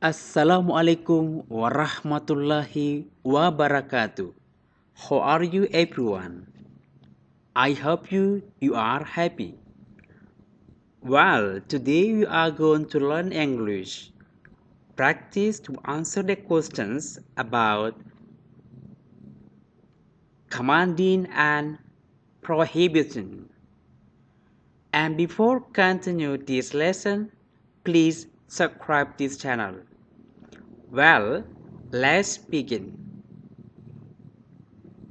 Assalamualaikum warahmatullahi wabarakatuh. How are you everyone? I hope you you are happy. Well, today we are going to learn English. Practice to answer the questions about commanding and prohibiting. And before continue this lesson, please subscribe this channel. Well, let's begin.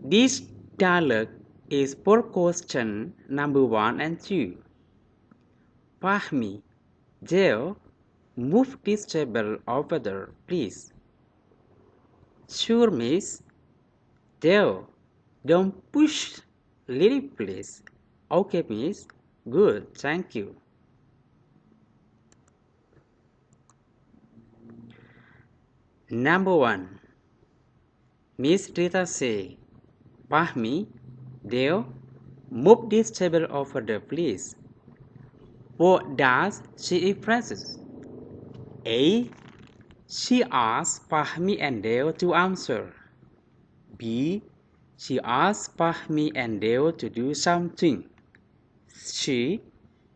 This dialogue is for question number one and two. Fahmi, Dale, move this table over there, please. Sure, miss. Dale, don't push Lily, please. Okay, miss. Good, thank you. Number one. Miss Rita say, Pahmi, Deo, move this table over there, please. What does she expresses? A. She asks Pahmi and Deo to answer. B. She asks Pahmi and Deo to do something. C.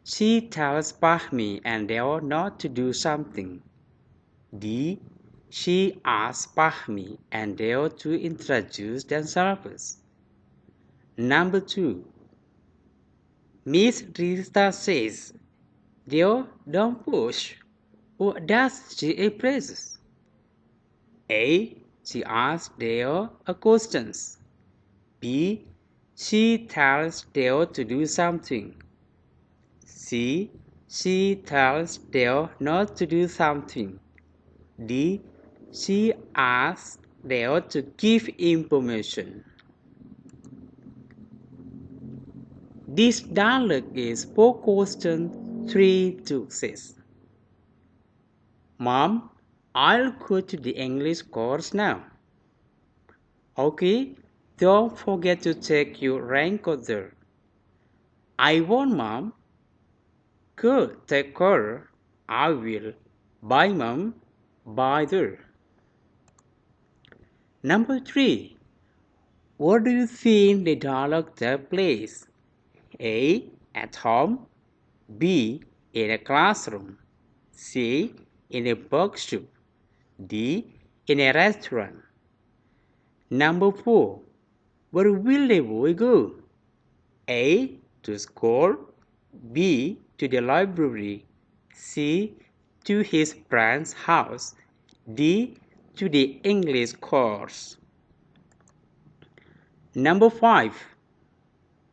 She tells Pahmi and Deo not to do something. D. She asks Fahmi and Dale to introduce themselves. Number two. Miss Rita says, Dale, don't push. What does she express? A. She asks Dale a question. B. She tells Dale to do something. C. She tells Dale not to do something. D. She asked Dale to give information. This dialogue is for question 3 to 6. Mom, I'll go to the English course now. Okay, don't forget to take your raincoat there. I won't, Mom. Good, take care. I will. Bye, Mom. Bye there. Number three. What do you think the dialogue takes place? A. At home. B. In a classroom. C. In a bookshop. D. In a restaurant. Number four. Where will the boy go? A. To school. B. To the library. C. To his friend's house. D to the English course. Number 5.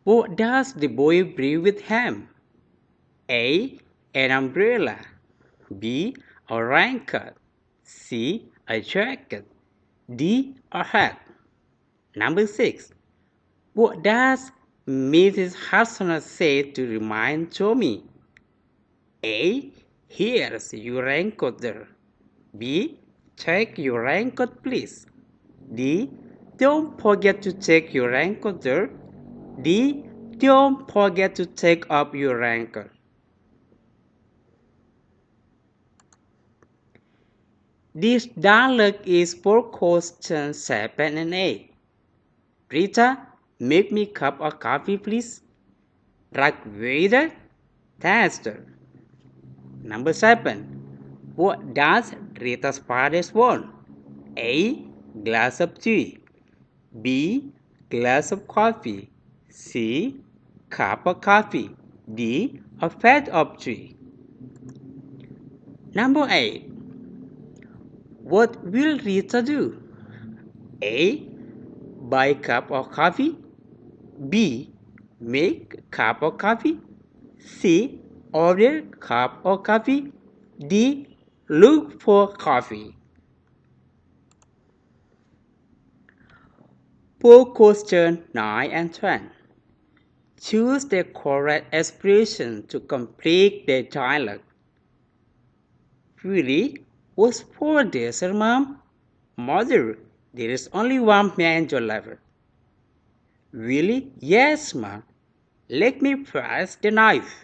What does the boy bring with him? A. An umbrella. B. A raincoat. C. A jacket. D. A hat. Number 6. What does Mrs. Hassana say to remind Tommy? A. Here's your raincoat there. B. Take your raincoat, please. D. Don't forget to check your raincoat there. D. Don't forget to take up your raincoat. This dialogue is for questions 7 and 8. Rita, make me cup of coffee, please. Waiter, tester. Number 7. What does Rita's father want? A. Glass of tea. B. Glass of coffee. C. Cup of coffee. D. A fat of tea. Number 8. What will Rita do? A. Buy cup of coffee. B. Make cup of coffee. C. Order cup of coffee. D. Look for coffee. For question 9 and 10, choose the correct expression to complete the dialogue. Really? What's for this, mom? Mother, there is only one mango left. Really? Yes, ma'am. Let me press the knife.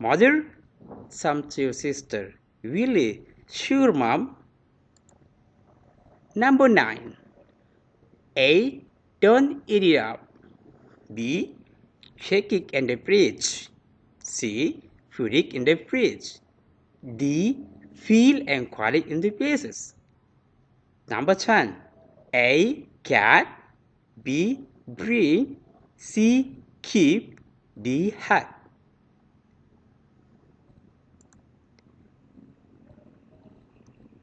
Mother? Some to your sister. Really? Sure, mom. Number 9. A. Don't eat it up. B. Check it in the fridge. C. Put it in the fridge. D. Feel and quiet in the places. Number 10. A. Cat. B. Bring. C. Keep. D. Hat.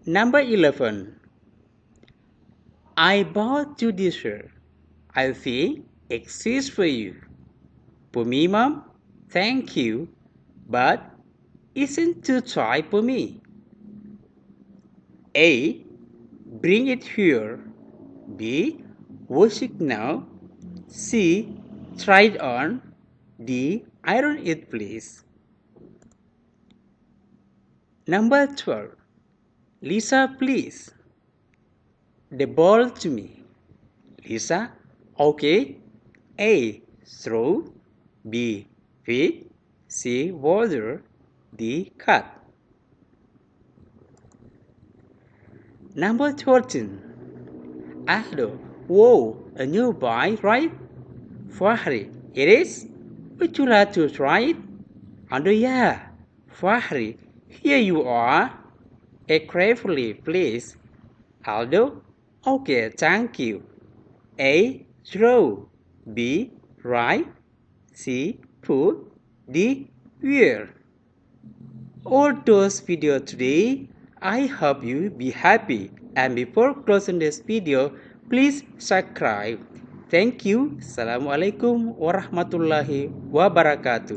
Number 11. I bought you this shirt. I think it's for you. For me, Mom, thank you, but isn't too tight for me. A. Bring it here. B. Wash it now. C. Try it on. D. Iron it, please. Number 12. Lisa, please. The ball to me. Lisa, okay. A. Throw. B. Feed. C. Water. D. Cut. Number 13. Aldo, whoa, a new boy, right? Fahri, it is? Would you like to try it? Aldo, yeah. Fahri, here you are. Eat carefully, please. Aldo, okay, thank you. A. Throw. B. Write. C. Put. D. Wear. All those video today. I hope you be happy. And before closing this video, please subscribe. Thank you. Assalamualaikum warahmatullahi wabarakatuh.